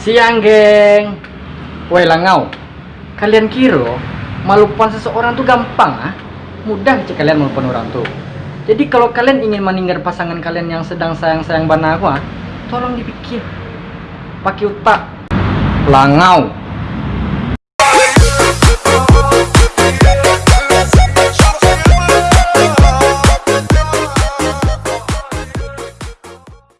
Siang, geng. Woi, langau. Kalian kira melupakan seseorang tuh gampang, ah? Mudah sih kalian melupakan orang tuh. Jadi kalau kalian ingin meninggal pasangan kalian yang sedang sayang-sayang bana aku, ah, tolong dipikir. Pakai otak. Langau.